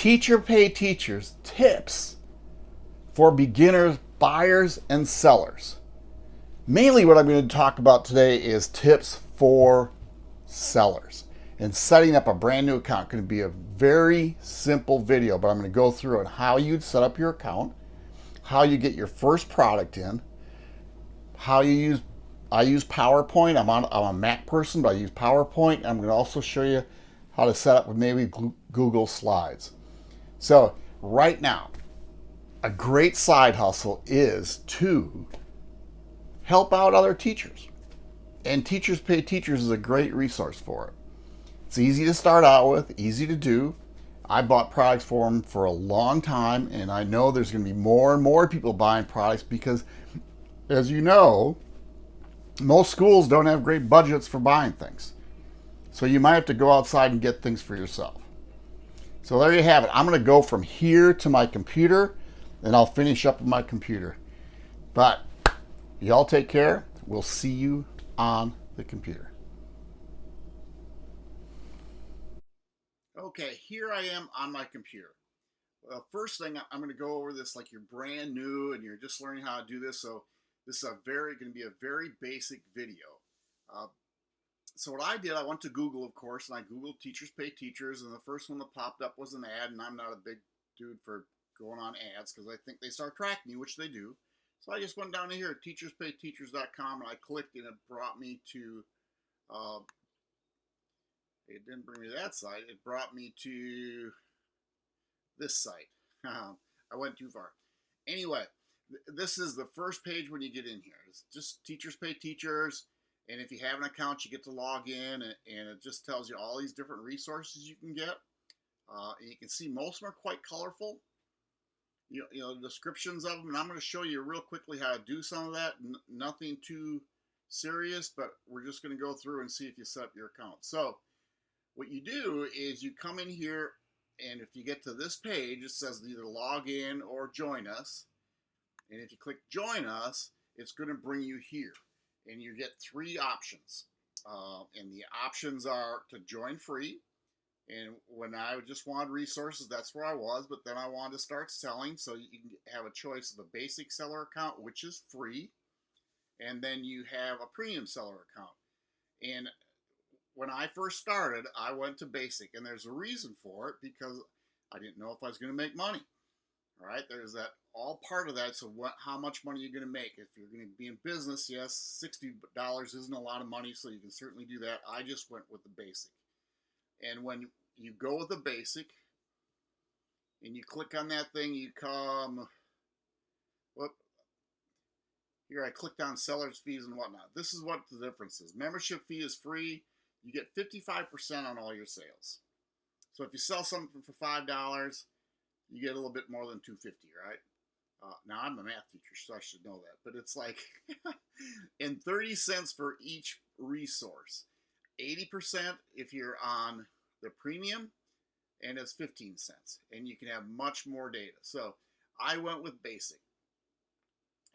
Teachers Pay Teachers tips for beginners, buyers, and sellers. Mainly, what I'm going to talk about today is tips for sellers. And setting up a brand new account going to be a very simple video, but I'm going to go through on how you'd set up your account, how you get your first product in, how you use I use PowerPoint. I'm on I'm a Mac person, but I use PowerPoint. I'm going to also show you how to set up with maybe Google Slides. So right now, a great side hustle is to help out other teachers. And Teachers Pay Teachers is a great resource for it. It's easy to start out with, easy to do. I bought products for them for a long time, and I know there's going to be more and more people buying products because, as you know, most schools don't have great budgets for buying things. So you might have to go outside and get things for yourself. So there you have it. I'm going to go from here to my computer and I'll finish up with my computer. But y'all take care. We'll see you on the computer. Okay, here I am on my computer. Well, first thing, I'm going to go over this like you're brand new and you're just learning how to do this. So this is a very going to be a very basic video. Uh, so what I did, I went to Google, of course, and I Googled teachers pay teachers, and the first one that popped up was an ad, and I'm not a big dude for going on ads because I think they start tracking you, which they do. So I just went down to here, teacherspayteachers.com, and I clicked, and it brought me to, uh, it didn't bring me to that site, it brought me to this site. I went too far. Anyway, this is the first page when you get in here. It's just teachers pay teachers. And if you have an account, you get to log in and, and it just tells you all these different resources you can get. Uh, and you can see most of them are quite colorful. You know, you know, descriptions of them. And I'm going to show you real quickly how to do some of that. N nothing too serious, but we're just going to go through and see if you set up your account. So what you do is you come in here and if you get to this page, it says either log in or join us. And if you click join us, it's going to bring you here. And you get three options. Uh, and the options are to join free. And when I just wanted resources, that's where I was. But then I wanted to start selling. So you can have a choice of a basic seller account, which is free. And then you have a premium seller account. And when I first started, I went to basic. And there's a reason for it because I didn't know if I was going to make money. All right, there's that all part of that. So what, how much money you're going to make? If you're going to be in business, yes, sixty dollars isn't a lot of money, so you can certainly do that. I just went with the basic, and when you go with the basic, and you click on that thing, you come. Whoop. Here I clicked on seller's fees and whatnot. This is what the difference is. Membership fee is free. You get 55% on all your sales. So if you sell something for $5, you get a little bit more than 250 right? Uh, now I'm a math teacher, so I should know that. But it's like, and 30 cents for each resource. 80% if you're on the premium, and it's 15 cents. And you can have much more data. So I went with basic.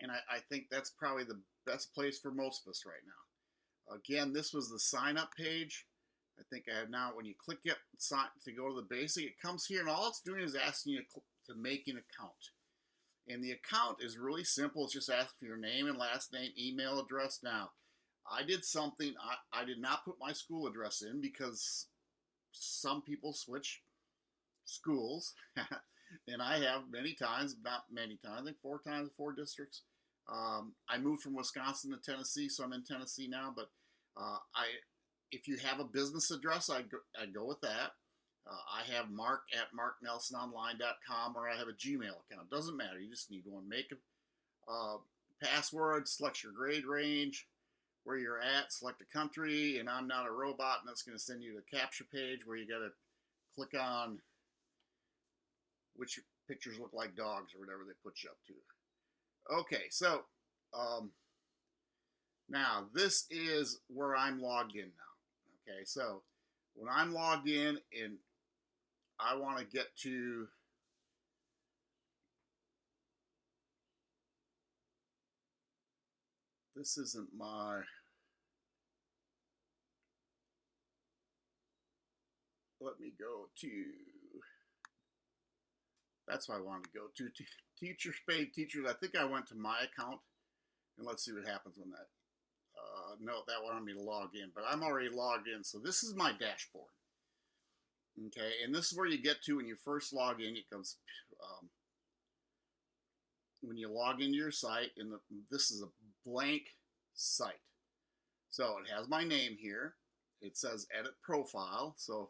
And I, I think that's probably the best place for most of us right now. Again, this was the sign up page. I think I have now, when you click it to go to the basic, it comes here and all it's doing is asking you to, to make an account. And the account is really simple. It's just asking for your name and last name, email address. Now, I did something, I, I did not put my school address in because some people switch schools. and I have many times, not many times, I think four times, four districts. Um, I moved from Wisconsin to Tennessee, so I'm in Tennessee now. But uh, I, if you have a business address, I go, I go with that. Uh, I have mark at marknelsononline.com or I have a Gmail account. Doesn't matter. You just need one. Make a uh, password, select your grade range, where you're at, select a country, and I'm not a robot, and that's going to send you to the CAPTCHA page where you got to click on which pictures look like dogs or whatever they put you up to. Okay, so um, now this is where I'm logged in now. Okay, so when I'm logged in and I want to get to this isn't my let me go to That's why I wanted to go to. T- teachers pay teachers. I think I went to my account, and let's see what happens when that. Uh, no, that wanted me to log in, but I'm already logged in. So this is my dashboard. Okay, and this is where you get to when you first log in. It comes um, when you log into your site, and the, this is a blank site. So it has my name here. It says edit profile. So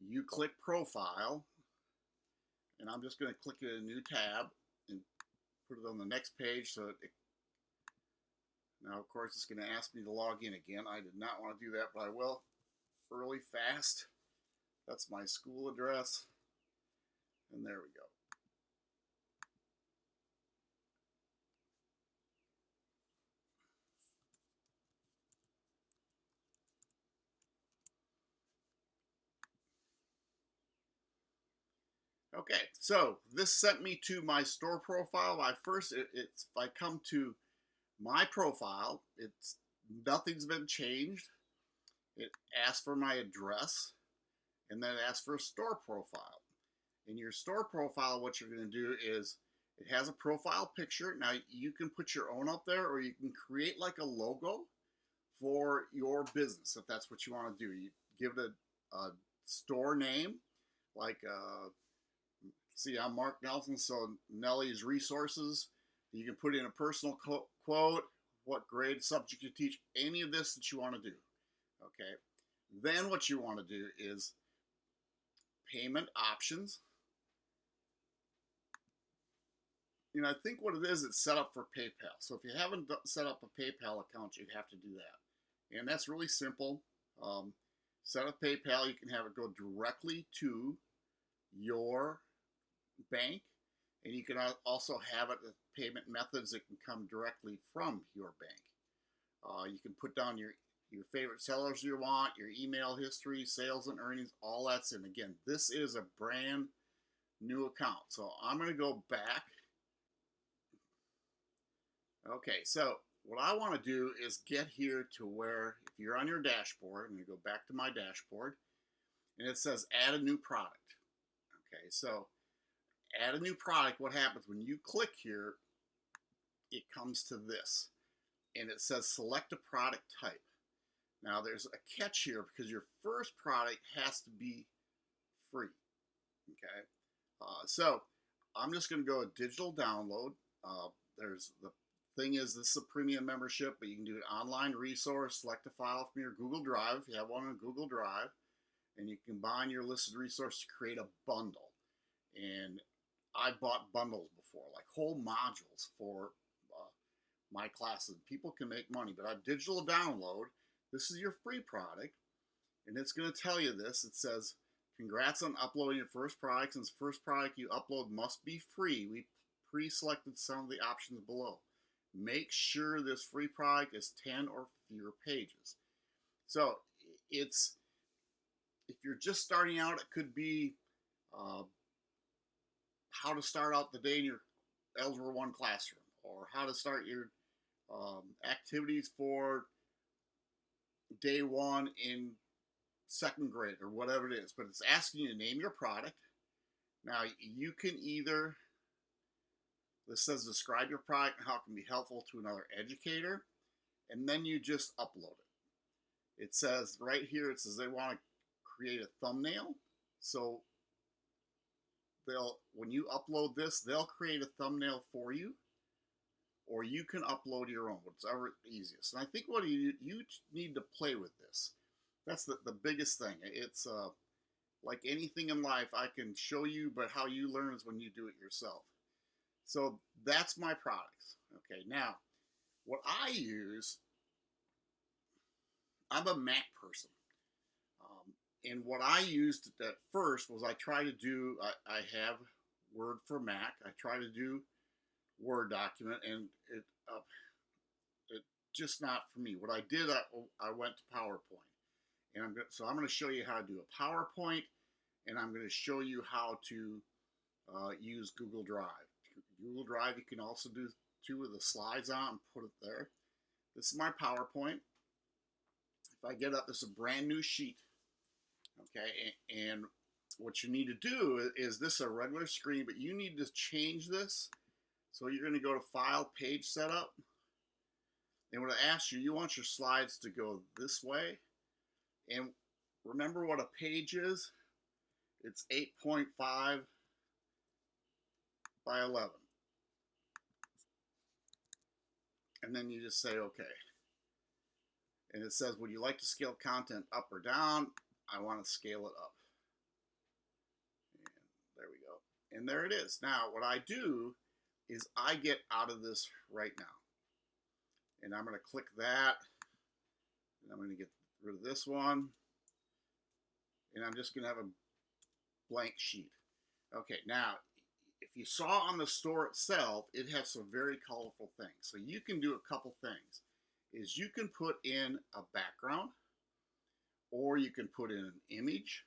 you click profile, and I'm just going to click in a new tab and put it on the next page. So it, now, of course, it's going to ask me to log in again. I did not want to do that, but I will. Early fast. That's my school address. And there we go. Okay, so this sent me to my store profile. I first, it, it's if I come to my profile, it's nothing's been changed. It asks for my address, and then it asks for a store profile. In your store profile, what you're going to do is it has a profile picture. Now you can put your own up there, or you can create like a logo for your business if that's what you want to do. You give it a, a store name, like uh, see, I'm Mark Nelson, so Nellie's Resources. You can put in a personal quote, what grade subject you teach, any of this that you want to do. Okay. Then what you want to do is payment options. You know, I think what it is, it's set up for PayPal. So if you haven't set up a PayPal account, you'd have to do that. And that's really simple. Um, set up PayPal, you can have it go directly to your bank. And you can also have it payment methods that can come directly from your bank. Uh, you can put down your your favorite sellers you want, your email history, sales and earnings, all that's in. Again, this is a brand new account. So I'm going to go back. Okay, so what I want to do is get here to where, if you're on your dashboard, I'm going to go back to my dashboard, and it says add a new product. Okay, so add a new product, what happens when you click here, it comes to this. And it says select a product type. Now there's a catch here because your first product has to be free. Okay. Uh, so I'm just going to go a digital download. Uh, there's the thing is this is a premium membership, but you can do an online resource, select a file from your Google Drive if you have one on Google Drive, and you combine your listed resource to create a bundle. And I bought bundles before, like whole modules for uh, my classes. People can make money, but I digital download. This is your free product, and it's going to tell you this. It says, "Congrats on uploading your first product. Since the first product you upload must be free, we pre-selected some of the options below. Make sure this free product is 10 or fewer pages." So it's if you're just starting out, it could be uh, how to start out the day in your Algebra 1 classroom, or how to start your um, activities for day one in second grade, or whatever it is. But it's asking you to name your product. Now, you can either, this says describe your product and how it can be helpful to another educator, and then you just upload it. It says right here, it says they want to create a thumbnail. So they'll when you upload this, they'll create a thumbnail for you, or you can upload your own, whatever easiest. And I think what you you need to play with this. That's the, the biggest thing. It's uh, like anything in life, I can show you, but how you learn is when you do it yourself. So that's my products. Okay, now what I use, I'm a Mac person and what I used at first was I try to do, I, I have Word for Mac. I try to do Word document, and it, uh, it just not for me. What I did, I, I went to PowerPoint, and I'm so I'm going to show you how to do a PowerPoint, and I'm going to show you how to uh, use Google Drive. Google Drive, you can also do two of the slides on and put it there. This is my PowerPoint. If I get up, this is a brand new sheet. Okay, and what you need to do is this a regular screen, but you need to change this. So you're going to go to File, Page Setup. And when it asks you, you want your slides to go this way. And remember what a page is? It's 8.5 by 11. And then you just say, okay. And it says, would you like to scale content up or down? I want to scale it up. And there we go. And there it is. Now, what I do is I get out of this right now. And I'm going to click that. And I'm going to get rid of this one. And I'm just going to have a blank sheet. Okay, now, if you saw on the store itself, it has some very colorful things. So you can do a couple things. Is you can put in a background or you can put in an image,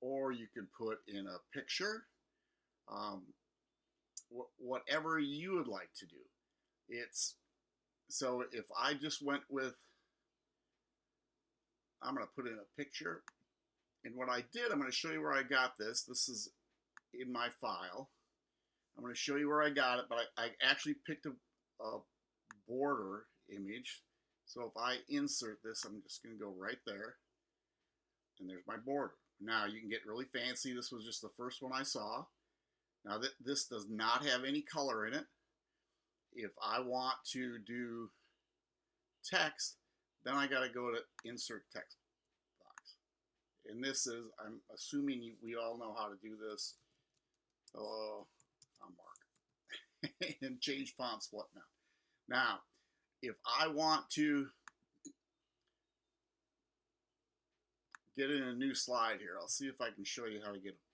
or you can put in a picture, um, wh whatever you would like to do. It's so if I just went with, I'm going to put in a picture, and what I did, I'm going to show you where I got this. This is in my file. I'm going to show you where I got it, but I, I actually picked a, a border image. So if I insert this, I'm just going to go right there and there's my border. Now you can get really fancy. This was just the first one I saw. Now that this does not have any color in it. If I want to do text, then I got to go to insert text box. And this is, I'm assuming you, we all know how to do this. Hello, I'm Mark. and change fonts, whatnot. Now, if I want to get in a new slide here. I'll see if I can show you how to get, you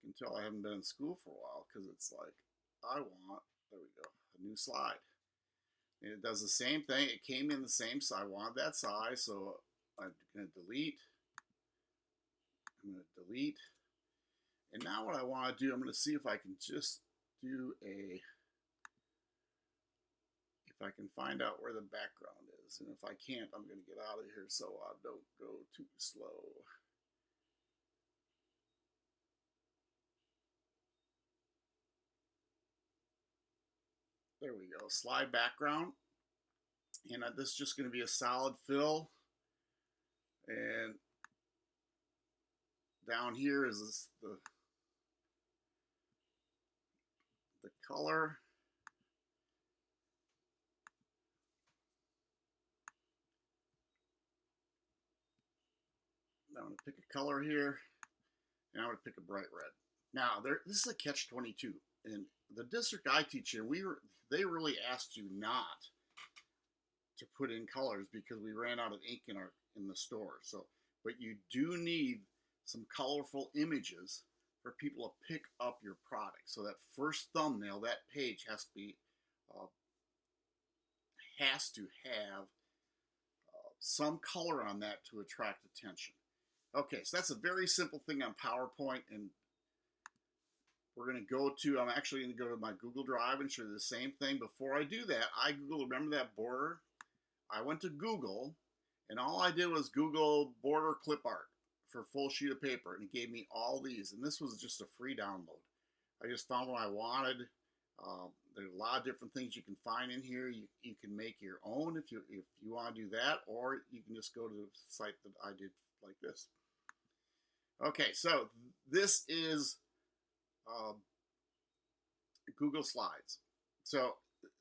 can tell I haven't been in school for a while because it's like, I want, there we go, a new slide. And it does the same thing. It came in the same size. I want that size, so I'm going to delete. I'm going to delete. And now what I want to do, I'm going to see if I can just do a, if I can find out where the background is. And if I can't, I'm going to get out of here so I don't go too slow. There we go, slide background. And uh, this is just going to be a solid fill. And down here is the the color. I'm going to pick a color here, and I'm going to pick a bright red. Now, there, this is a catch-22, and the district I teach in, we were, they really asked you not to put in colors because we ran out of ink in our in the store. So, but you do need some colorful images for people to pick up your product. So that first thumbnail, that page has to be uh, has to have uh, some color on that to attract attention. Okay, so that's a very simple thing on PowerPoint, and we're going to go to, I'm actually going to go to my Google Drive and show you the same thing. Before I do that, I Google, remember that border? I went to Google, and all I did was Google border clip art for full sheet of paper, and it gave me all these, and this was just a free download. I just found what I wanted. Um, there's a lot of different things you can find in here. You, you can make your own if you if you want to do that, or you can just go to the site that I did like this. Okay, so this is um, Google Slides. So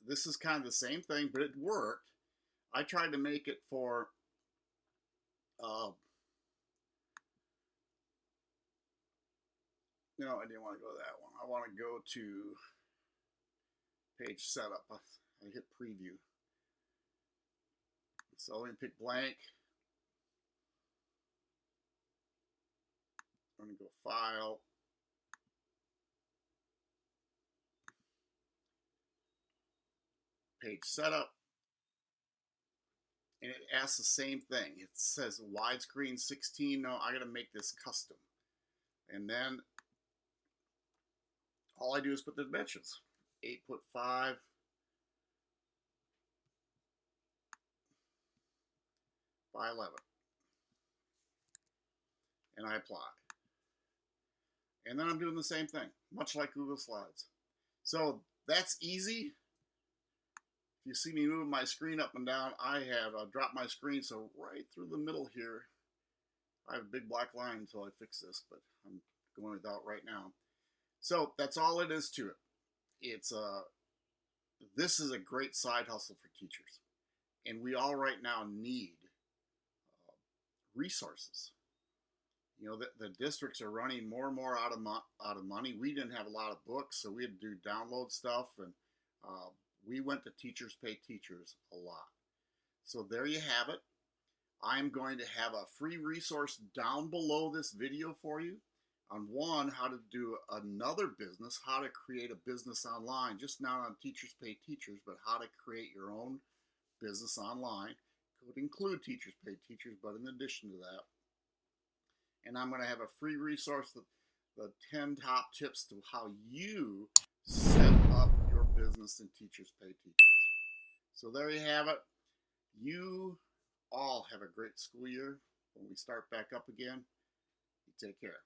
this is kind of the same thing, but it worked. I tried to make it for uh, no, I didn't want to go to that one. I want to go to page setup. I hit preview. So let me pick blank. I'm going to go file. Page setup. And it asks the same thing. It says widescreen 16. No, I got to make this custom. And then all I do is put the dimensions. 8 foot 5 by 11. and I apply. And then I'm doing the same thing, much like Google Slides. So that's easy. You see me moving my screen up and down, I have uh, dropped my screen, so right through the middle here, I have a big black line until I fix this, but I'm going without right now. So that's all it is to it. It's a, uh, this is a great side hustle for teachers. And we all right now need uh, resources. You know, the, the districts are running more and more out of, out of money. We didn't have a lot of books, so we had to do download stuff. And uh, we went to Teachers Pay Teachers a lot. So there you have it. I'm going to have a free resource down below this video for you on one, how to do another business, how to create a business online, just not on Teachers Pay Teachers, but how to create your own business online. Could include Teachers Pay Teachers, but in addition to that. And I'm going to have a free resource, the, the 10 top tips to how you business in Teachers Pay Teachers. So there you have it. You all have a great school year. When we start back up again, you take care.